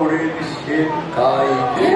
Uri'l miskin kaydı.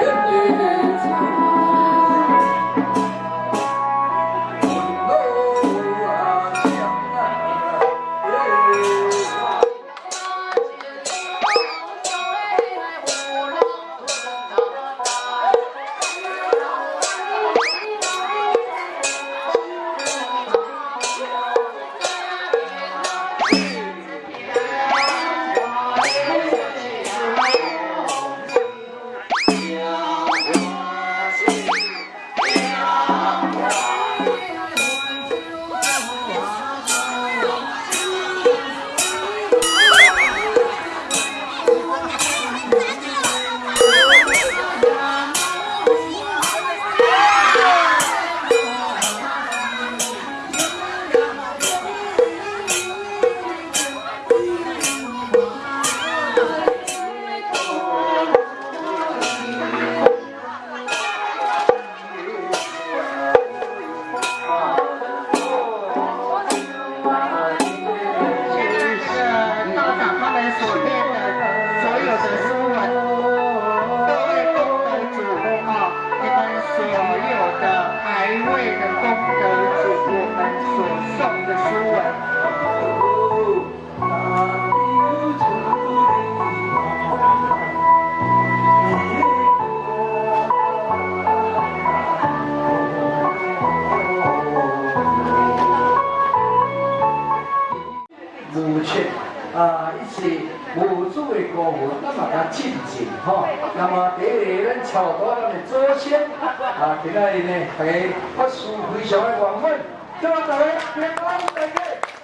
母亲啊，一起母祖的歌文，那么较亲近吼。那么第一个，咱超多咱的祖先啊，今仔日呢，大家法事非常的圆满，祝大家平安大吉。